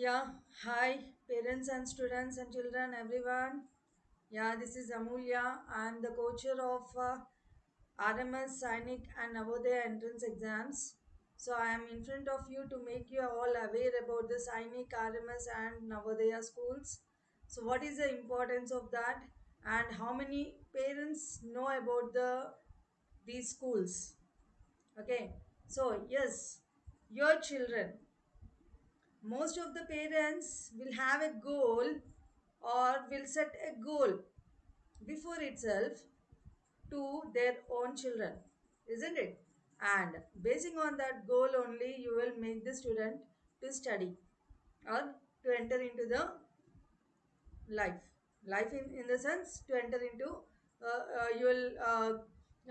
Yeah, hi, parents and students and children, everyone. Yeah, this is Amulya. I'm the coacher of uh, RMS, Sainik, and Navodaya entrance exams. So, I am in front of you to make you all aware about the Sainik, RMS, and Navodaya schools. So, what is the importance of that, and how many parents know about the these schools? Okay, so yes, your children most of the parents will have a goal or will set a goal before itself to their own children isn't it? And basing on that goal only you will make the student to study or to enter into the life. Life in, in the sense to enter into uh, uh, you will uh,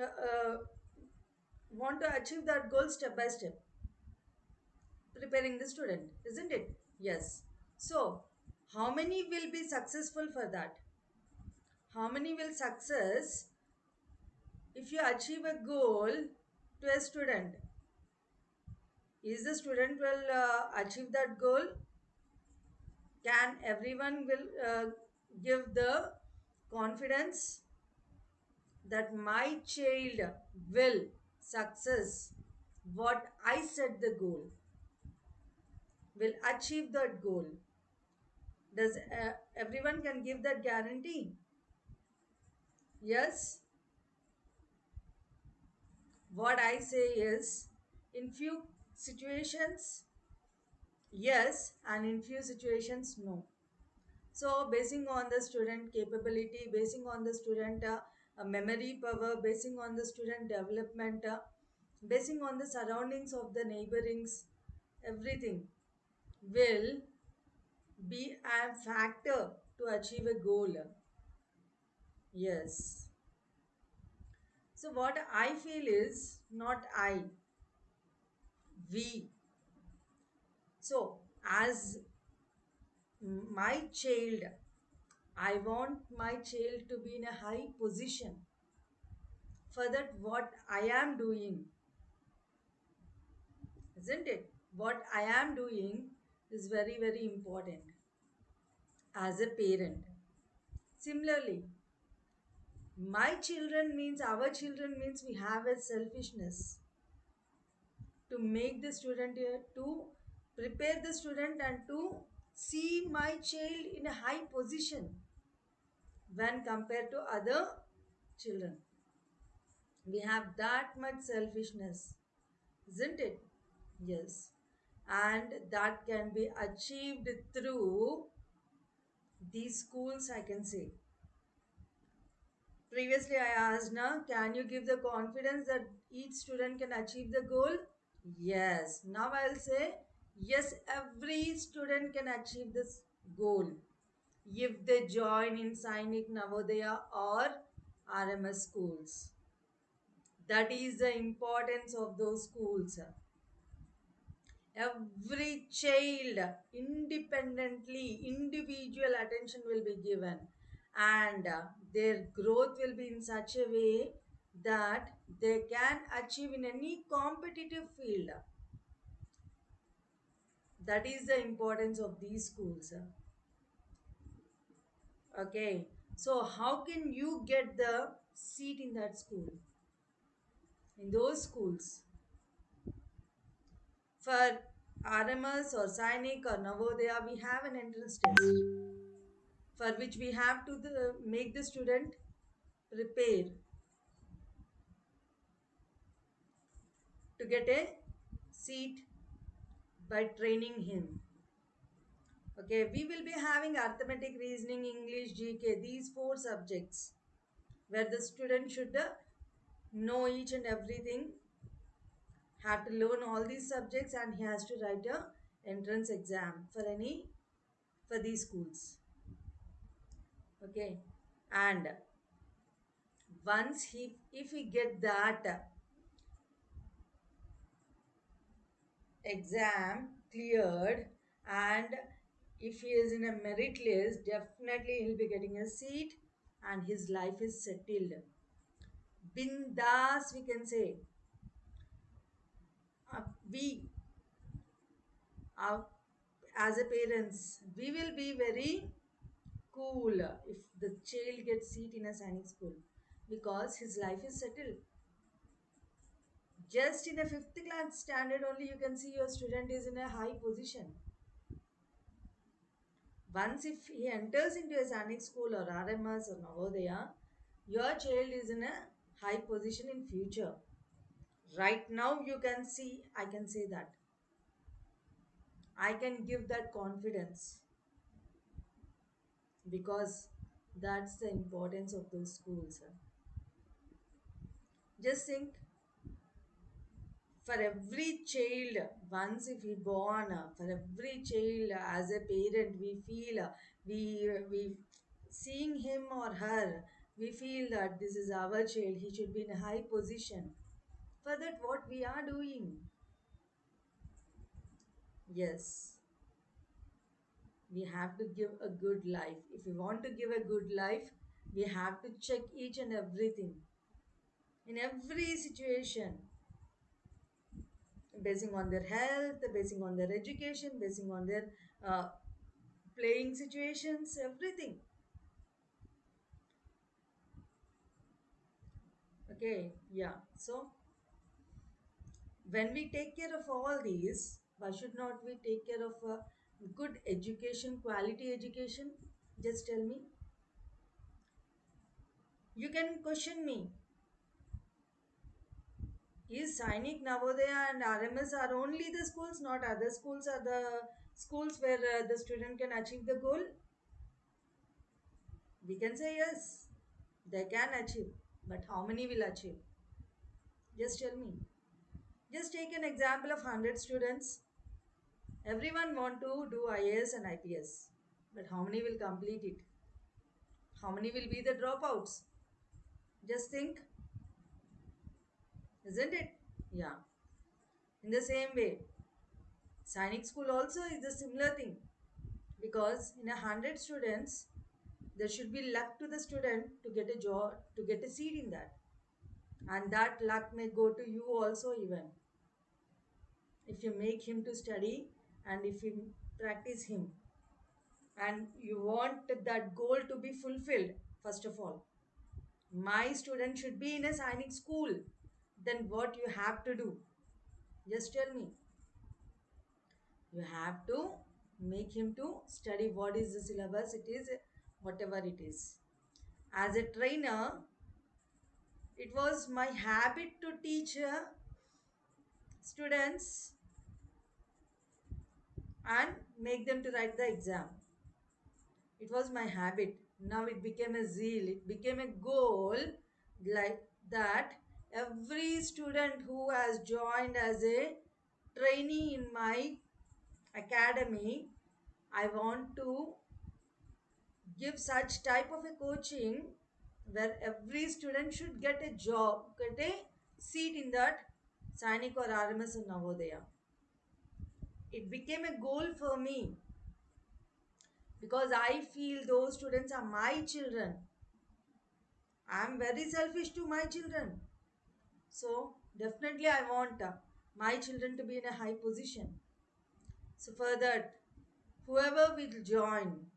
uh, uh, want to achieve that goal step by step preparing the student, isn't it? Yes. So, how many will be successful for that? How many will success if you achieve a goal to a student? Is the student will uh, achieve that goal? Can everyone will uh, give the confidence that my child will success what I set the goal, will achieve that goal? Does uh, everyone can give that guarantee? Yes. What I say is, in few situations, yes, and in few situations, no. So, basing on the student capability, basing on the student uh, uh, memory power, basing on the student development, uh, basing on the surroundings of the neighborings, everything will be a factor to achieve a goal. Yes. So, what I feel is not I, we. So, as my child, I want my child to be in a high position. For that, what I am doing, isn't it? What I am doing is very, very important as a parent. Similarly, my children means our children means we have a selfishness to make the student uh, to prepare the student and to see my child in a high position when compared to other children. We have that much selfishness, isn't it? Yes. And that can be achieved through these schools, I can say. Previously, I asked, now, can you give the confidence that each student can achieve the goal? Yes. Now I'll say, yes, every student can achieve this goal if they join in Sainik Navodaya or RMS schools. That is the importance of those schools. Every child independently, individual attention will be given, and uh, their growth will be in such a way that they can achieve in any competitive field. That is the importance of these schools. Okay, so how can you get the seat in that school? In those schools, for RMS or Sainik or Navodaya, we have an entrance test for which we have to the, make the student prepare to get a seat by training him. Okay, we will be having arithmetic, reasoning, English, GK, these four subjects where the student should know each and everything, have to learn all these subjects, and he has to write a entrance exam for any for these schools. Okay, and once he if he get that exam cleared and if he is in a merit list definitely he'll be getting a seat and his life is settled. Bindas we can say we as a parents, we will be very cool if the child gets seat in a Sainik school because his life is settled. Just in a fifth class standard only you can see your student is in a high position. Once if he enters into a Sainik school or RMS or Navodaya, your child is in a high position in future. Right now you can see, I can say that. I can give that confidence because that's the importance of those schools. Just think for every child, once if he born, uh, for every child uh, as a parent, we feel uh, we we seeing him or her, we feel that this is our child. He should be in a high position. For that, what we are doing? Yes, we have to give a good life. If we want to give a good life, we have to check each and everything in every situation, basing on their health, basing on their education, basing on their uh, playing situations, everything. Okay, yeah. So when we take care of all these, why should not we take care of a good education, quality education? Just tell me. You can question me. Is Sainik, Navodaya, and RMS are only the schools, not other schools are the schools where uh, the student can achieve the goal? We can say yes, they can achieve, but how many will achieve? Just tell me. Just take an example of 100 students. Everyone want to do IAS and IPS, but how many will complete it? How many will be the dropouts? Just think, isn't it? Yeah. In the same way, Sainik school also is a similar thing because in a hundred students, there should be luck to the student to get a job, to get a seat in that, and that luck may go to you also even if you make him to study and if you practice him. And you want that goal to be fulfilled first of all. My student should be in a Sainik school. Then what you have to do? Just tell me. You have to make him to study what is the syllabus it is whatever it is. As a trainer it was my habit to teach uh, students and make them to write the exam. It was my habit. Now it became a zeal. It became a goal like that every student who has joined as a trainee in my academy i want to give such type of a coaching where every student should get a job get a seat in that sainik or rms in navodaya it became a goal for me because I feel those students are my children. I am very selfish to my children. So, definitely, I want uh, my children to be in a high position. So, for that, whoever will join,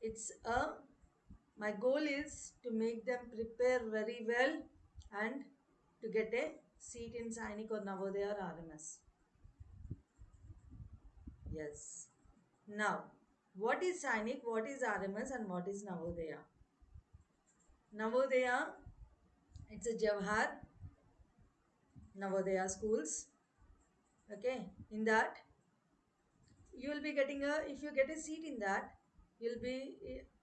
it's a my goal is to make them prepare very well and to get a seat in Sainik or Navodaya or RMS. Yes. Now, what is Sainik, what is RMS, and what is Navodaya? Navodaya, it's a Jawahar Navodaya schools. Okay, in that you will be getting a if you get a seat in that, you'll be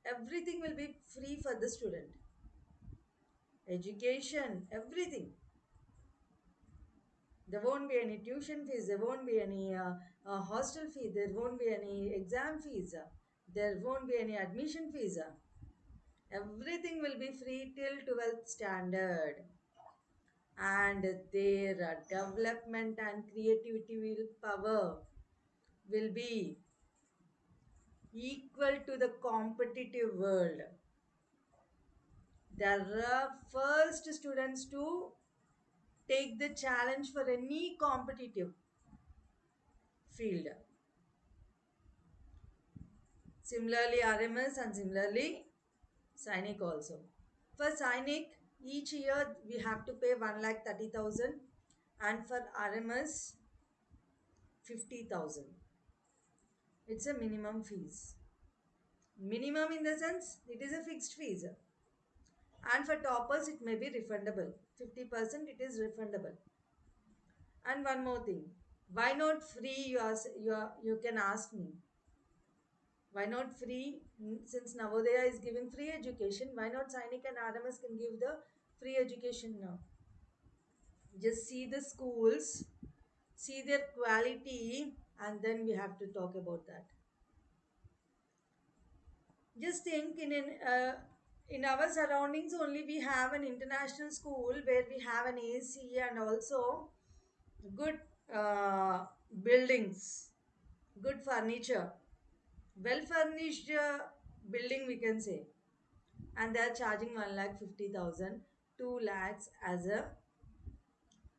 everything will be free for the student. Education, everything. There won't be any tuition fees. There won't be any uh, uh, hostel fee. There won't be any exam fees. There won't be any admission fees. Everything will be free till 12th standard. And their uh, development and creativity will power will be equal to the competitive world. Are first students to take the challenge for any competitive field. Similarly, RMS and similarly, Sainik also. For Sainik, each year we have to pay 1 lakh 30,000 and for RMS 50,000. It's a minimum fees. Minimum in the sense it is a fixed fees. And for toppers it may be refundable. 50% it is refundable. And one more thing. Why not free you, ask, you, are, you can ask me. Why not free? Since Navodaya is giving free education, why not Sainik and RMS can give the free education now? Just see the schools, see their quality, and then we have to talk about that. Just think in an, uh, in our surroundings only we have an international school where we have an AC and also good uh, buildings, good furniture, well furnished uh, building we can say, and they are charging one lakh fifty thousand, two lakhs as a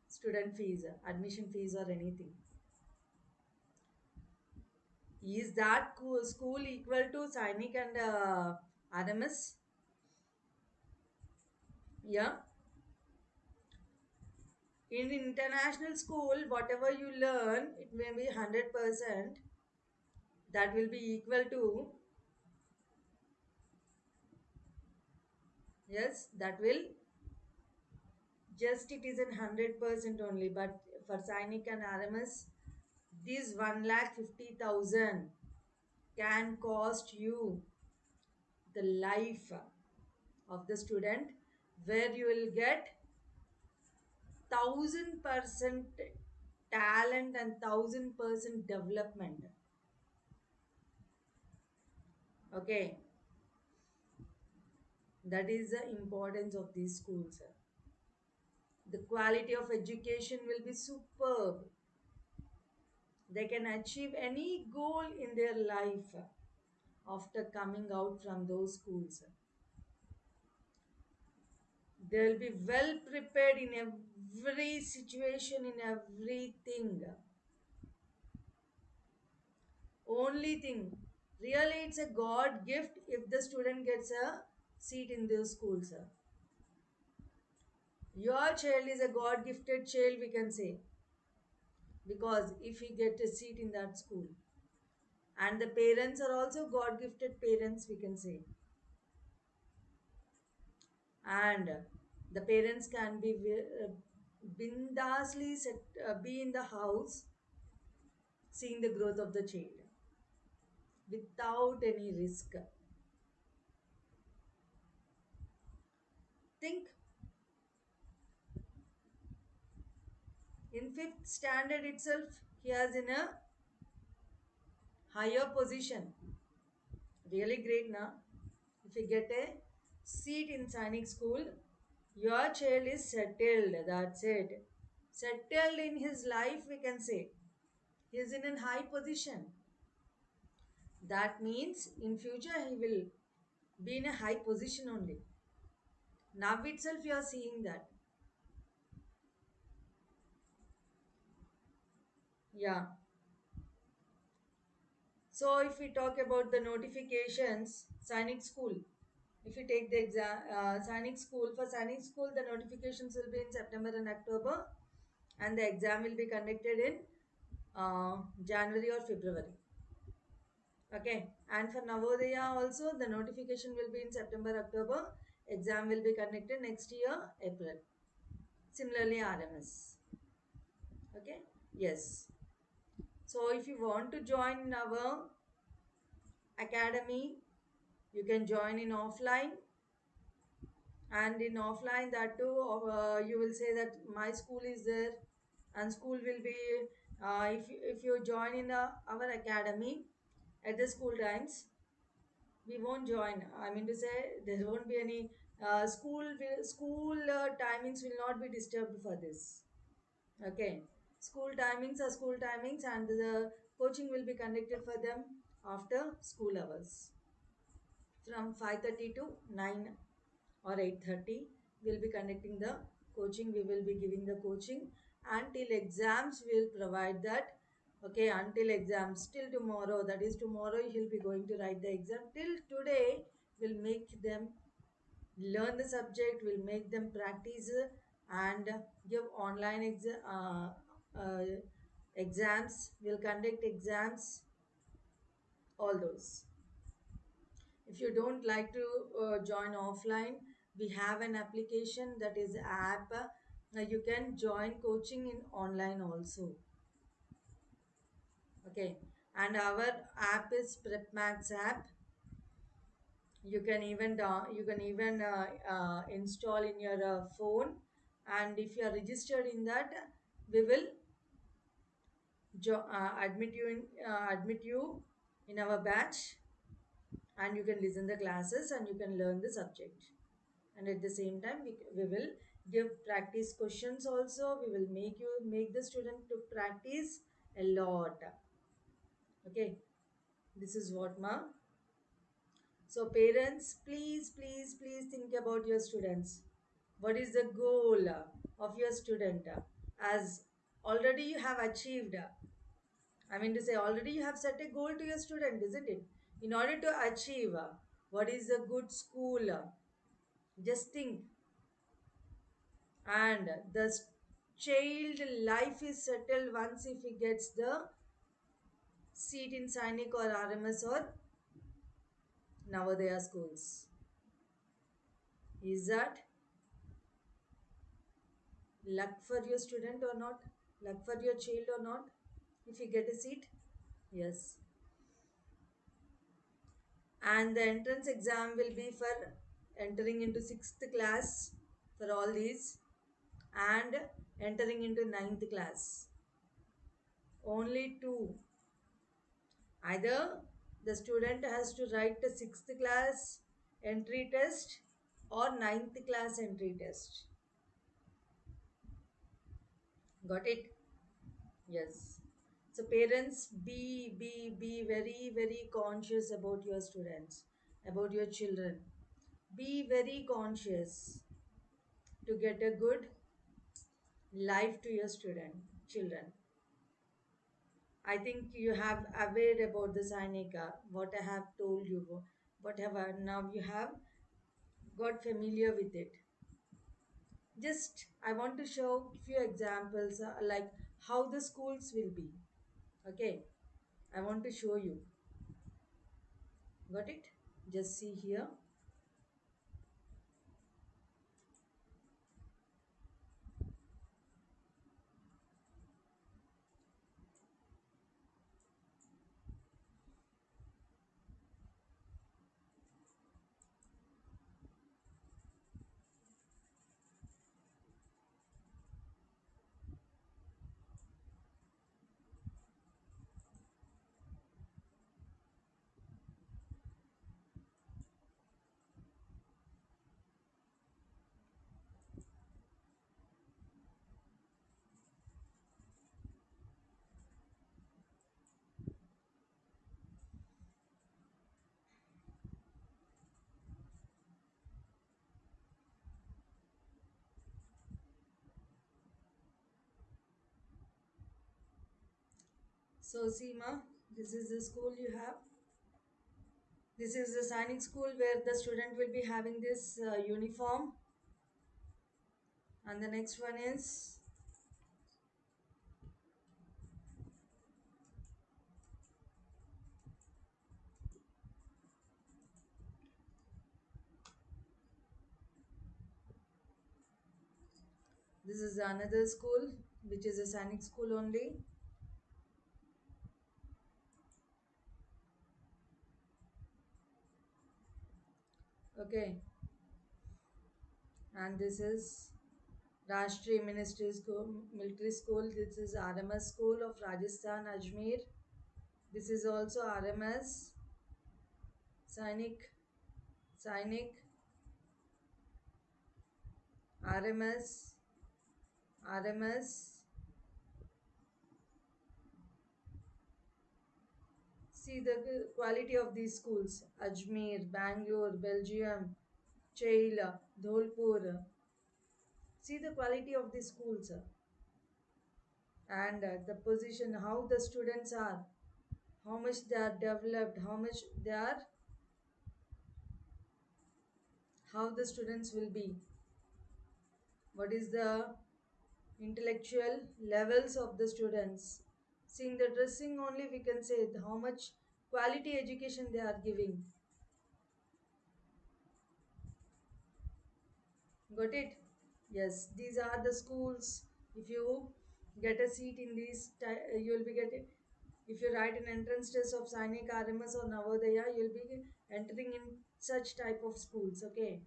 student fees, admission fees or anything. Is that school equal to Sainik and uh, RMS? Yeah. In international school, whatever you learn, it may be 100%. That will be equal to, yes, that will just it is in 100% only. But for Sainik and RMS, this 1 lakh 50,000 can cost you the life of the student where you will get thousand percent talent and thousand percent development. Okay? That is the importance of these schools the quality of education will be superb. They can achieve any goal in their life after coming out from those schools they'll be well prepared in every situation in everything. Only thing really it's a god gift if the student gets a seat in those school, sir. your child is a god gifted child we can say. Because if he get a seat in that school. And the parents are also god gifted parents we can say and the parents can be uh, bindasly set, uh, be in the house seeing the growth of the child without any risk. Think in fifth standard itself he has in a higher position. Really great now if you get a seat in sainik school. Your child is settled. That's it. Settled in his life we can say. He is in a high position. That means in future he will be in a high position only. Now itself you are seeing that. Yeah. So if we talk about the notifications sainik school if you take the exam uh, school for sainik school the notifications will be in september and october and the exam will be conducted in uh, january or february. Okay? And for navodaya also the notification will be in september october. Exam will be conducted next year april. Similarly rms okay? Yes. So if you want to join our academy you can join in offline. And in offline that too uh, you will say that my school is there and school will be uh, if, you- if you join in uh, our academy at the school times we won't join. I mean to say there won't be any uh, school school uh, timings will not be disturbed for this. Okay. School timings are school timings and the coaching will be conducted for them after school hours from 5:30 to 9 or 8:30 we'll be conducting the coaching. We will be giving the coaching until exams we'll provide that. Okay until exams till tomorrow that is tomorrow he'll be going to write the exam. Till today we'll make them learn the subject we'll make them practice and give online exa- uh, uh, exams. Will conduct exams all those if you don't like to uh, join offline we have an application that is app. Uh, you can join coaching in online also. Okay. And our app is prepmax app. You can even you can even uh, uh, install in your uh, phone. And if you are registered in that we will jo- uh, admit you in uh, admit you in our batch and you can listen the classes and you can learn the subject. And at the same time we, we will give practice questions also. We will make you make the student to practice a lot. Okay? This is what ma. So parents please please please think about your students. What is the goal of your student? As already you have achieved. I mean to say already you have set a goal to your student isn't it in order to achieve uh, what is a good school uh, just think and the child life is settled once if he gets the seat in Sainik or RMS or Navodaya schools. Is that luck for your student or not? Luck for your child or not? If you get a seat? Yes. And the entrance exam will be for entering into sixth class for all these and entering into ninth class. Only two Either the student has to write the sixth class entry test or ninth class entry test. Got it? Yes. So parents be be be very very conscious about your students, about your children. Be very conscious to get a good life to your student children. I think you have aware about the Sainika, what I have told you, whatever now you have got familiar with it. Just I want to show few examples uh, like how the schools will be. Okay, I want to show you. Got it? Just see here. So Seema, this is the school you have. This is the Sainik school where the student will be having this uh, uniform. And the next one is this is another school which is a Sainik school only. Okay, and this is Rashtriya Ministry School, Military School. This is RMS School of Rajasthan, Ajmer. This is also RMS, Sainik, Sainik, RMS, RMS. See the quality of these schools Ajmer, Bangalore, Belgaum, Chaila, Dholpur. See the quality of these schools. and uh, the position how the students are how much they are developed how much they are how the students will be what is the intellectual levels of the students seeing the dressing only we can say how much quality education they are giving got it yes these are the schools if you get a seat in these you will be getting if you write an entrance test of Sainik, RMS or Navodaya, you'll be entering in such type of schools. Okay,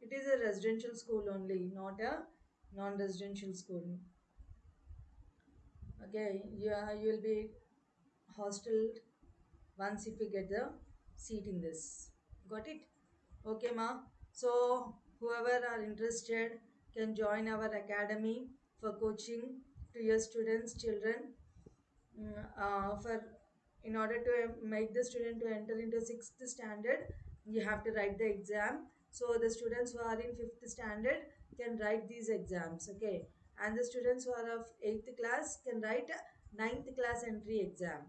it is a residential school only, not a non-residential school. Okay, yeah, you will be hosteled once if you get the seat in this. Got it? Okay, ma. So whoever are interested can join our academy for coaching to your students, children. Mm, uh, for in order to make the student to enter into sixth standard, you have to write the exam. So the students who are in fifth standard can write these exams. Okay, and the students who are of eighth class can write a ninth class entry exam.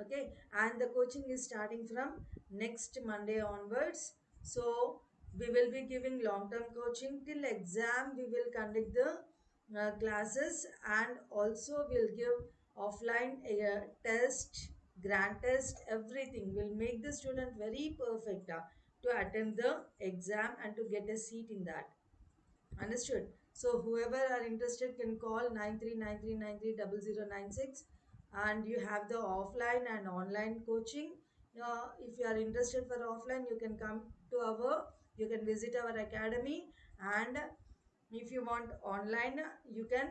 Okay? And the coaching is starting from next monday onwards. So we will be giving long term coaching. Till exam we will conduct the uh, classes. And also we'll give offline uh, test grand test everything. Will make the student very perfect uh, to attend the exam and to get a seat in that. Understood. So whoever are interested can call 9393930096 and you have the offline and online coaching. Uh, if you are interested for offline, you can come to our, you can visit our academy and if you want online, you can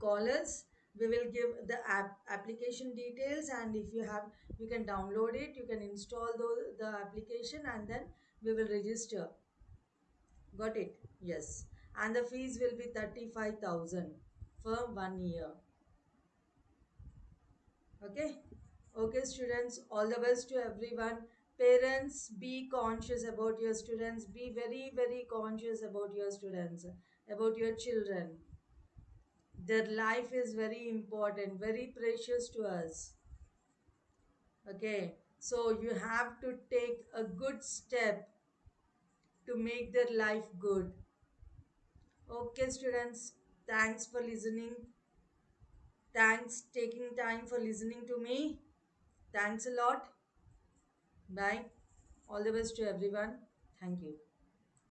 call us. We will give the app application details and if you have, you can download it, you can install the, the application and then we will register. Got it? Yes. And the fees will be 35,000 for one year. Okay? Okay, students, all the best to everyone. Parents, be conscious about your students. Be very, very conscious about your students, about your children. Their life is very important, very precious to us. Okay? So you have to take a good step to make their life good. Okay, students, thanks for listening. Thanks taking time for listening to me. Thanks a lot. Bye. All the best to everyone. Thank you.